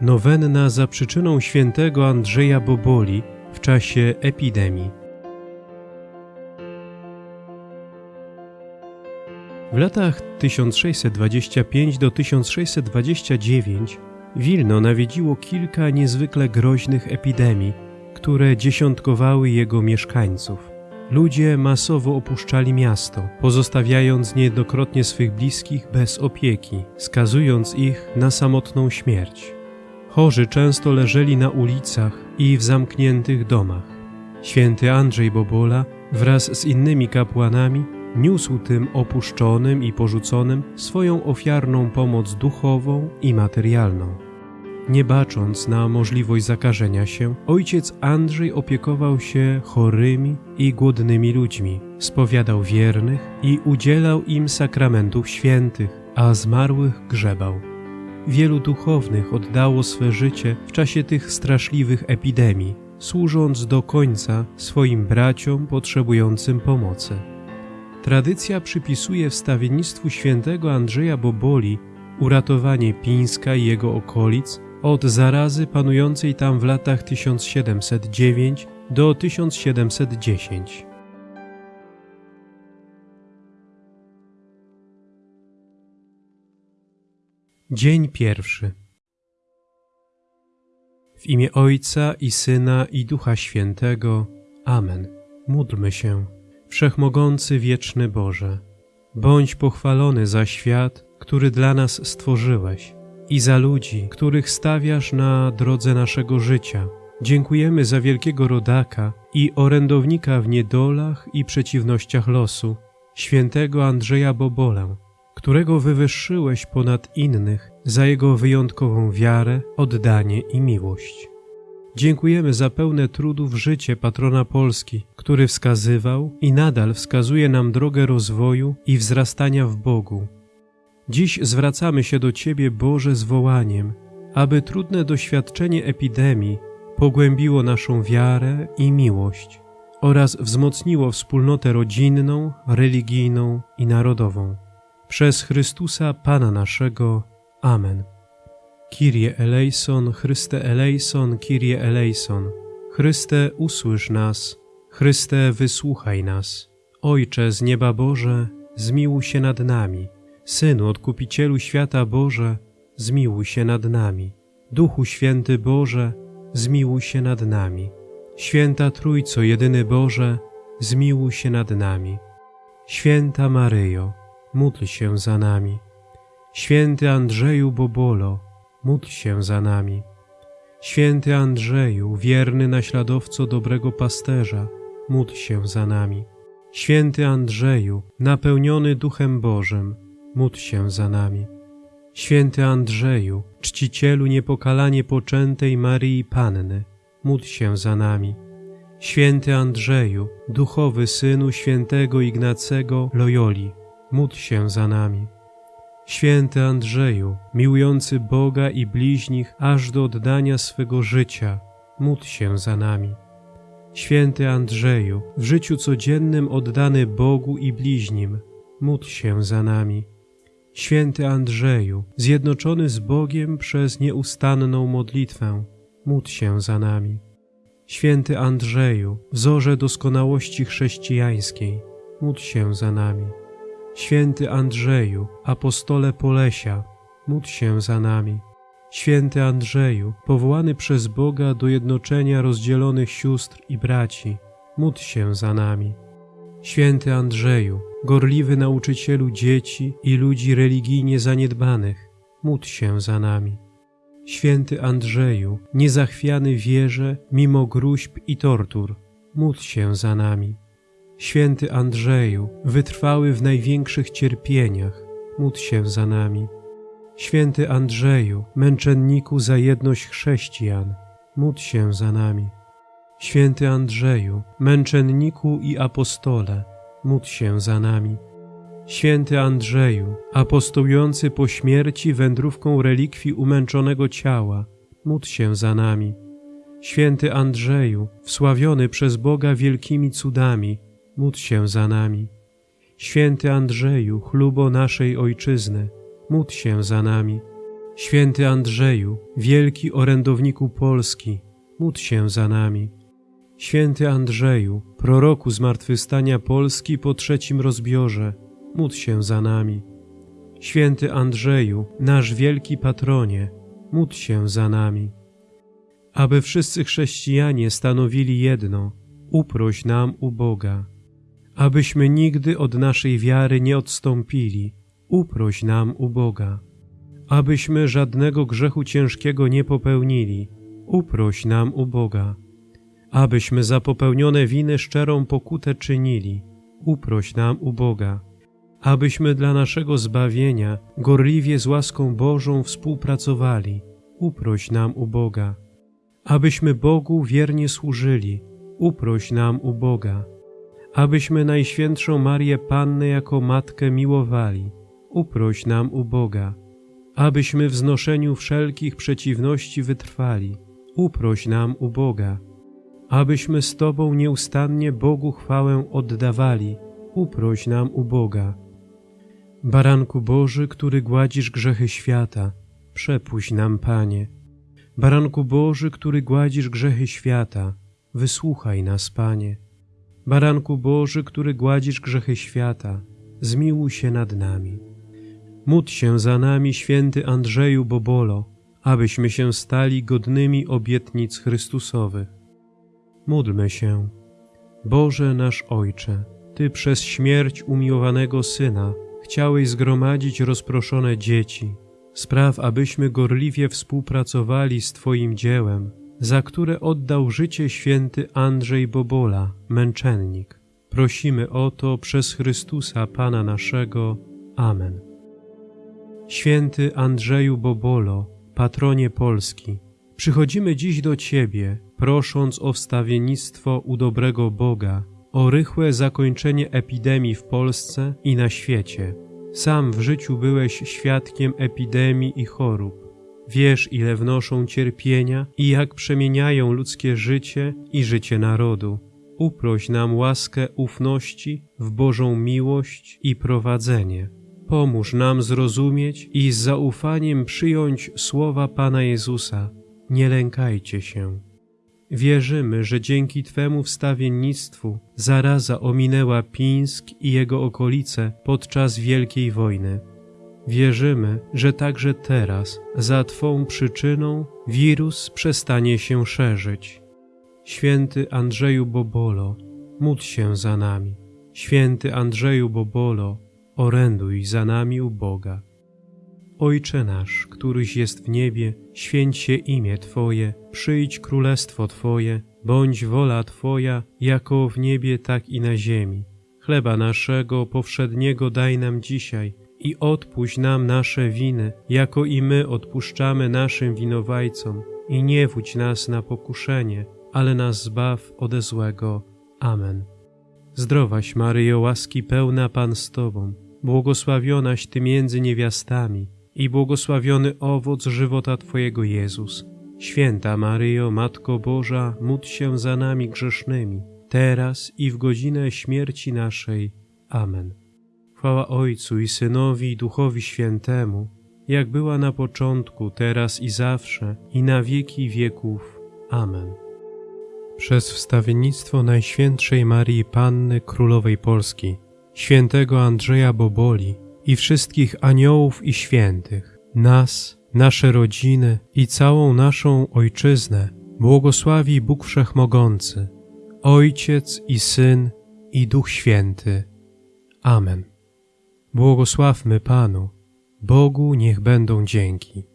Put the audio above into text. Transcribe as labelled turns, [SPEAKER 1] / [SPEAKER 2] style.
[SPEAKER 1] Nowenna za przyczyną świętego Andrzeja Boboli w czasie epidemii. W latach 1625 do 1629 Wilno nawiedziło kilka niezwykle groźnych epidemii, które dziesiątkowały jego mieszkańców. Ludzie masowo opuszczali miasto, pozostawiając niejednokrotnie swych bliskich bez opieki, skazując ich na samotną śmierć. Chorzy często leżeli na ulicach i w zamkniętych domach. Święty Andrzej Bobola wraz z innymi kapłanami niósł tym opuszczonym i porzuconym swoją ofiarną pomoc duchową i materialną. Nie bacząc na możliwość zakażenia się, ojciec Andrzej opiekował się chorymi i głodnymi ludźmi, spowiadał wiernych i udzielał im sakramentów świętych, a zmarłych grzebał. Wielu duchownych oddało swe życie w czasie tych straszliwych epidemii, służąc do końca swoim braciom potrzebującym pomocy. Tradycja przypisuje wstawiennictwu świętego Andrzeja Boboli uratowanie Pińska i jego okolic od zarazy panującej tam w latach 1709 do 1710. Dzień pierwszy. W imię Ojca i Syna i Ducha Świętego. Amen. Módlmy się. Wszechmogący wieczny Boże, bądź pochwalony za świat, który dla nas stworzyłeś i za ludzi, których stawiasz na drodze naszego życia. Dziękujemy za wielkiego rodaka i orędownika w niedolach i przeciwnościach losu, świętego Andrzeja Bobolę, którego wywyższyłeś ponad innych za jego wyjątkową wiarę, oddanie i miłość. Dziękujemy za pełne trudów życie patrona Polski, który wskazywał i nadal wskazuje nam drogę rozwoju i wzrastania w Bogu. Dziś zwracamy się do Ciebie, Boże, z wołaniem, aby trudne doświadczenie epidemii pogłębiło naszą wiarę i miłość oraz wzmocniło wspólnotę rodzinną, religijną i narodową. Przez Chrystusa Pana naszego. Amen. Kyrie eleison, Chryste eleison, Kyrie eleison. Chryste, usłysz nas. Chryste, wysłuchaj nas. Ojcze z nieba Boże, zmiłuj się nad nami. Synu, Odkupicielu świata Boże, zmiłuj się nad nami. Duchu Święty Boże, zmiłuj się nad nami. Święta Trójco, jedyny Boże, zmiłuj się nad nami. Święta Maryjo, módl się za nami. Święty Andrzeju Bobolo, módl się za nami. Święty Andrzeju, wierny naśladowco dobrego pasterza, módl się za nami. Święty Andrzeju, napełniony Duchem Bożym, módl się za nami. Święty Andrzeju, czcicielu niepokalanie poczętej Maryi Panny, módl się za nami. Święty Andrzeju, duchowy synu świętego Ignacego Loyoli, módl się za nami. Święty Andrzeju, miłujący Boga i bliźnich aż do oddania swego życia, módl się za nami. Święty Andrzeju, w życiu codziennym oddany Bogu i bliźnim, módl się za nami. Święty Andrzeju, zjednoczony z Bogiem przez nieustanną modlitwę, módl się za nami. Święty Andrzeju, wzorze doskonałości chrześcijańskiej, módl się za nami. Święty Andrzeju, apostole Polesia, módl się za nami. Święty Andrzeju, powołany przez Boga do jednoczenia rozdzielonych sióstr i braci, módl się za nami. Święty Andrzeju, gorliwy nauczycielu dzieci i ludzi religijnie zaniedbanych, módl się za nami. Święty Andrzeju, niezachwiany wierze mimo gruźb i tortur, módl się za nami. Święty Andrzeju, wytrwały w największych cierpieniach, módl się za nami. Święty Andrzeju, męczenniku za jedność chrześcijan, módl się za nami. Święty Andrzeju, męczenniku i apostole, módl się za nami. Święty Andrzeju, apostołujący po śmierci wędrówką relikwii umęczonego ciała, módl się za nami. Święty Andrzeju, wsławiony przez Boga wielkimi cudami, módl się za nami. Święty Andrzeju, chlubo naszej Ojczyzny, módl się za nami. Święty Andrzeju, wielki orędowniku Polski, módl się za nami. Święty Andrzeju, proroku zmartwychwstania Polski po trzecim rozbiorze, módl się za nami. Święty Andrzeju, nasz wielki patronie, módl się za nami. Aby wszyscy chrześcijanie stanowili jedno, uproś nam u Boga. Abyśmy nigdy od naszej wiary nie odstąpili, uproś nam u Boga. Abyśmy żadnego grzechu ciężkiego nie popełnili, uproś nam u Boga. Abyśmy za popełnione winy szczerą pokutę czynili, uproś nam u Boga. Abyśmy dla naszego zbawienia gorliwie z łaską Bożą współpracowali, uproś nam u Boga. Abyśmy Bogu wiernie służyli, uproś nam u Boga. Abyśmy Najświętszą Marię Pannę jako Matkę miłowali, uproś nam u Boga. Abyśmy w znoszeniu wszelkich przeciwności wytrwali, uproś nam u Boga. Abyśmy z Tobą nieustannie Bogu chwałę oddawali, uproś nam u Boga. Baranku Boży, który gładzisz grzechy świata, przepuść nam, Panie. Baranku Boży, który gładzisz grzechy świata, wysłuchaj nas, Panie. Baranku Boży, który gładzisz grzechy świata, zmiłuj się nad nami. Módl się za nami, święty Andrzeju Bobolo, abyśmy się stali godnymi obietnic Chrystusowych. Módlmy się. Boże nasz Ojcze, Ty przez śmierć umiłowanego Syna chciałeś zgromadzić rozproszone dzieci. Spraw, abyśmy gorliwie współpracowali z Twoim dziełem, za które oddał życie święty Andrzej Bobola, męczennik. Prosimy o to przez Chrystusa Pana naszego. Amen. Święty Andrzeju Bobolo, patronie Polski, przychodzimy dziś do Ciebie, prosząc o wstawiennictwo u dobrego Boga, o rychłe zakończenie epidemii w Polsce i na świecie. Sam w życiu byłeś świadkiem epidemii i chorób. Wiesz, ile wnoszą cierpienia i jak przemieniają ludzkie życie i życie narodu. Uproś nam łaskę ufności w Bożą miłość i prowadzenie. Pomóż nam zrozumieć i z zaufaniem przyjąć słowa Pana Jezusa. Nie lękajcie się. Wierzymy, że dzięki Twemu wstawiennictwu zaraza ominęła Pińsk i jego okolice podczas Wielkiej Wojny. Wierzymy, że także teraz, za Twą przyczyną, wirus przestanie się szerzyć. Święty Andrzeju Bobolo, módl się za nami. Święty Andrzeju Bobolo, oręduj za nami u Boga. Ojcze nasz, któryś jest w niebie, święć się imię Twoje, przyjdź królestwo Twoje, bądź wola Twoja, jako w niebie, tak i na ziemi. Chleba naszego powszedniego daj nam dzisiaj i odpuść nam nasze winy, jako i my odpuszczamy naszym winowajcom. I nie wódź nas na pokuszenie, ale nas zbaw ode złego. Amen. Zdrowaś Maryjo, łaski pełna Pan z Tobą, błogosławionaś Ty między niewiastami i błogosławiony owoc żywota Twojego Jezus. Święta Maryjo, Matko Boża, módl się za nami grzesznymi, teraz i w godzinę śmierci naszej. Amen. Chwała Ojcu i Synowi i Duchowi Świętemu, jak była na początku, teraz i zawsze, i na wieki wieków. Amen. Przez wstawiennictwo Najświętszej Marii Panny Królowej Polski, świętego Andrzeja Boboli i wszystkich aniołów i świętych, nas, nasze rodziny i całą naszą Ojczyznę błogosławi Bóg Wszechmogący, Ojciec i Syn i Duch Święty. Amen. Błogosławmy Panu, Bogu niech będą dzięki.